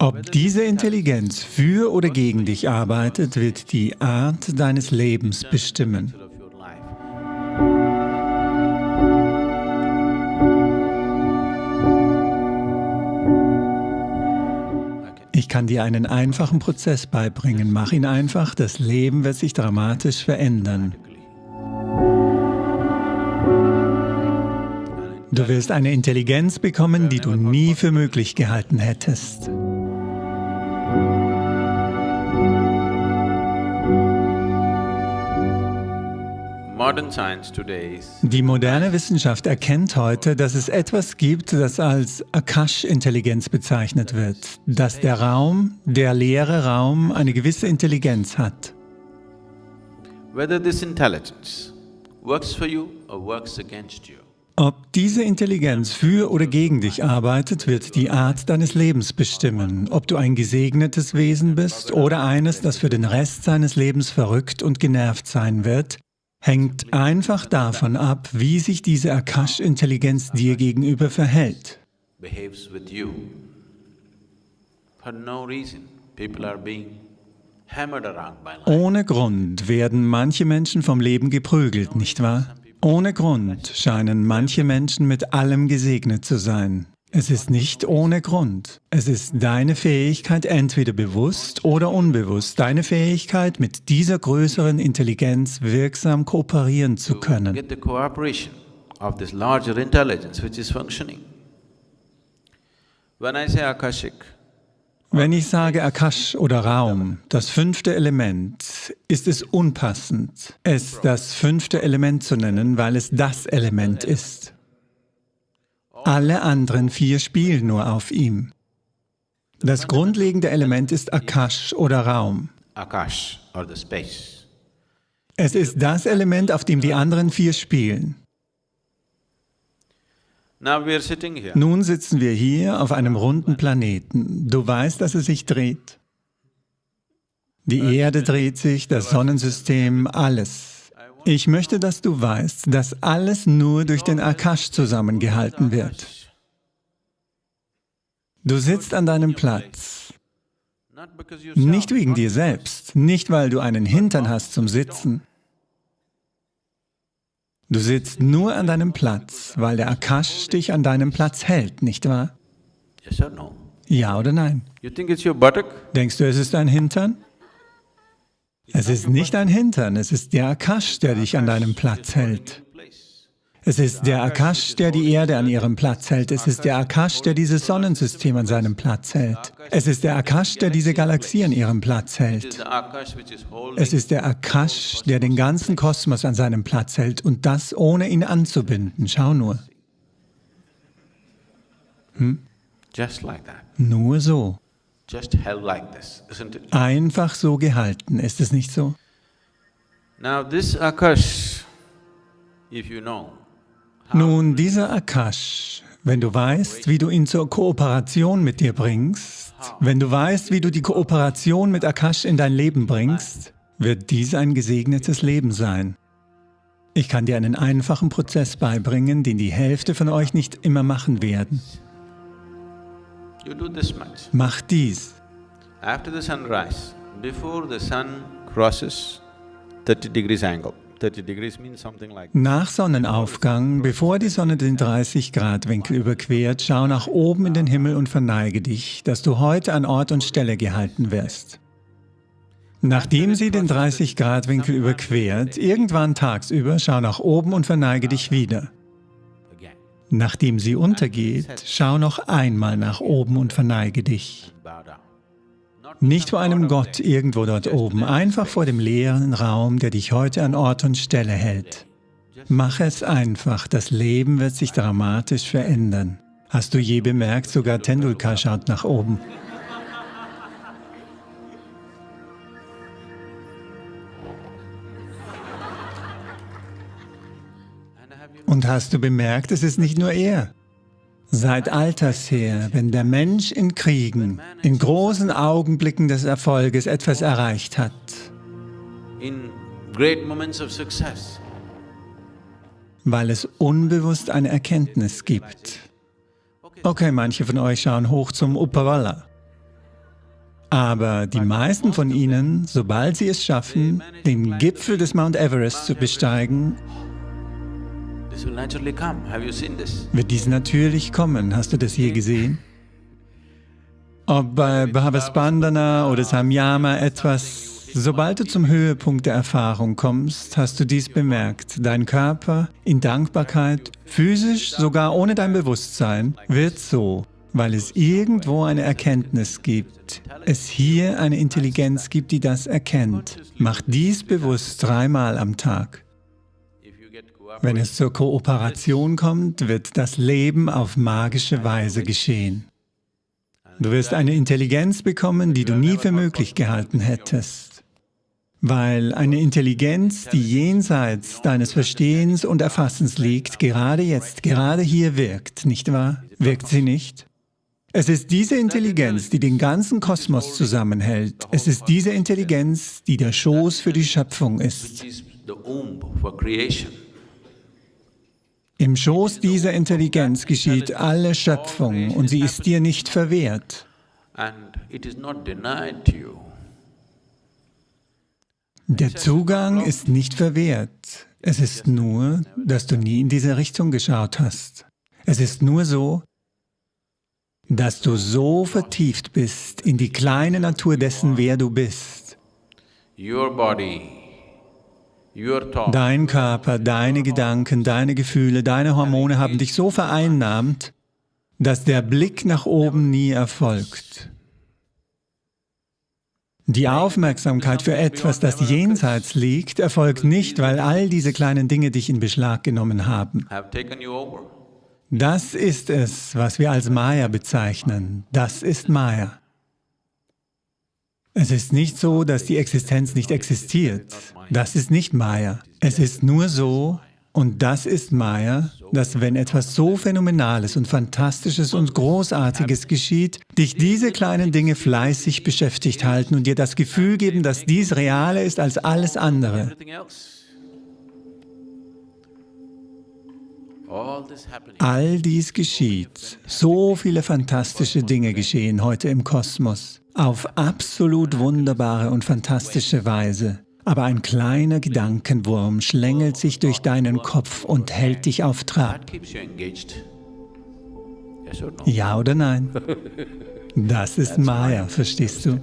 Ob diese Intelligenz für oder gegen dich arbeitet, wird die Art deines Lebens bestimmen. Ich kann dir einen einfachen Prozess beibringen. Mach ihn einfach, das Leben wird sich dramatisch verändern. Du wirst eine Intelligenz bekommen, die du nie für möglich gehalten hättest. Die moderne Wissenschaft erkennt heute, dass es etwas gibt, das als Akash-Intelligenz bezeichnet wird, dass der Raum, der leere Raum, eine gewisse Intelligenz hat. Ob diese Intelligenz für oder gegen dich arbeitet, wird die Art deines Lebens bestimmen, ob du ein gesegnetes Wesen bist oder eines, das für den Rest seines Lebens verrückt und genervt sein wird, hängt einfach davon ab, wie sich diese Akash-Intelligenz dir gegenüber verhält. Ohne Grund werden manche Menschen vom Leben geprügelt, nicht wahr? Ohne Grund scheinen manche Menschen mit allem gesegnet zu sein. Es ist nicht ohne Grund. Es ist deine Fähigkeit, entweder bewusst oder unbewusst, deine Fähigkeit, mit dieser größeren Intelligenz wirksam kooperieren zu können. Wenn ich sage Akash oder Raum, das fünfte Element, ist es unpassend, es das fünfte Element zu nennen, weil es das Element ist. Alle anderen vier spielen nur auf ihm. Das grundlegende Element ist Akash oder Raum. Es ist das Element, auf dem die anderen vier spielen. Nun sitzen wir hier auf einem runden Planeten. Du weißt, dass es sich dreht. Die Erde dreht sich, das Sonnensystem, alles. Ich möchte, dass du weißt, dass alles nur durch den Akash zusammengehalten wird. Du sitzt an deinem Platz. Nicht wegen dir selbst, nicht weil du einen Hintern hast zum Sitzen. Du sitzt nur an deinem Platz, weil der Akash dich an deinem Platz hält, nicht wahr? Ja oder nein? Denkst du, es ist dein Hintern? Es ist nicht ein Hintern, es ist der Akash, der dich an deinem Platz hält. Es ist der Akash, der die Erde an ihrem Platz hält. Es ist der Akash, der dieses Sonnensystem an seinem Platz hält. Es ist der Akash, der diese Galaxie an ihrem Platz hält. Es ist der Akash, der den ganzen Kosmos an seinem Platz hält und das ohne ihn anzubinden. Schau nur. Hm? Nur so. Einfach so gehalten, ist es nicht so? Nun, dieser Akash, wenn du weißt, wie du ihn zur Kooperation mit dir bringst, wenn du weißt, wie du die Kooperation mit Akash in dein Leben bringst, wird dies ein gesegnetes Leben sein. Ich kann dir einen einfachen Prozess beibringen, den die Hälfte von euch nicht immer machen werden. Mach dies. After the sunrise, before the sun crosses 30 degrees angle, nach Sonnenaufgang, bevor die Sonne den 30-Grad-Winkel überquert, schau nach oben in den Himmel und verneige dich, dass du heute an Ort und Stelle gehalten wirst. Nachdem sie den 30-Grad-Winkel überquert, irgendwann tagsüber, schau nach oben und verneige dich wieder. Nachdem sie untergeht, schau noch einmal nach oben und verneige dich. Nicht vor einem Gott irgendwo dort oben, einfach vor dem leeren Raum, der dich heute an Ort und Stelle hält. Mach es einfach, das Leben wird sich dramatisch verändern. Hast du je bemerkt, sogar Tendulkar schaut nach oben. Und hast du bemerkt, es ist nicht nur er. Seit alters her, wenn der Mensch in Kriegen, in großen Augenblicken des Erfolges etwas erreicht hat, weil es unbewusst eine Erkenntnis gibt. Okay, manche von euch schauen hoch zum Upawalla. Aber die meisten von ihnen, sobald sie es schaffen, den Gipfel des Mount Everest zu besteigen, wird dies natürlich kommen. Hast du das je gesehen? Ob bei Bhavasbandana oder Samyama etwas, sobald du zum Höhepunkt der Erfahrung kommst, hast du dies bemerkt. Dein Körper in Dankbarkeit, physisch, sogar ohne dein Bewusstsein, wird so, weil es irgendwo eine Erkenntnis gibt, es hier eine Intelligenz gibt, die das erkennt. Mach dies bewusst dreimal am Tag. Wenn es zur Kooperation kommt, wird das Leben auf magische Weise geschehen. Du wirst eine Intelligenz bekommen, die du nie für möglich gehalten hättest. Weil eine Intelligenz, die jenseits deines Verstehens und Erfassens liegt, gerade jetzt, gerade hier wirkt, nicht wahr? Wirkt sie nicht? Es ist diese Intelligenz, die den ganzen Kosmos zusammenhält. Es ist diese Intelligenz, die der Schoß für die Schöpfung ist. Im Schoß dieser Intelligenz geschieht alle Schöpfung und sie ist dir nicht verwehrt. Der Zugang ist nicht verwehrt. Es ist nur, dass du nie in diese Richtung geschaut hast. Es ist nur so, dass du so vertieft bist in die kleine Natur dessen, wer du bist. Your body Dein Körper, deine Gedanken, deine Gefühle, deine Hormone haben dich so vereinnahmt, dass der Blick nach oben nie erfolgt. Die Aufmerksamkeit für etwas, das jenseits liegt, erfolgt nicht, weil all diese kleinen Dinge dich in Beschlag genommen haben. Das ist es, was wir als Maya bezeichnen. Das ist Maya. Es ist nicht so, dass die Existenz nicht existiert. Das ist nicht Maya. Es ist nur so, und das ist Maya, dass wenn etwas so Phänomenales und Fantastisches und Großartiges geschieht, dich diese kleinen Dinge fleißig beschäftigt halten und dir das Gefühl geben, dass dies realer ist als alles andere. All dies geschieht. So viele fantastische Dinge geschehen heute im Kosmos auf absolut wunderbare und fantastische Weise. Aber ein kleiner Gedankenwurm schlängelt sich durch deinen Kopf und hält dich auf Trab. Ja oder nein? Das ist Maya, verstehst du?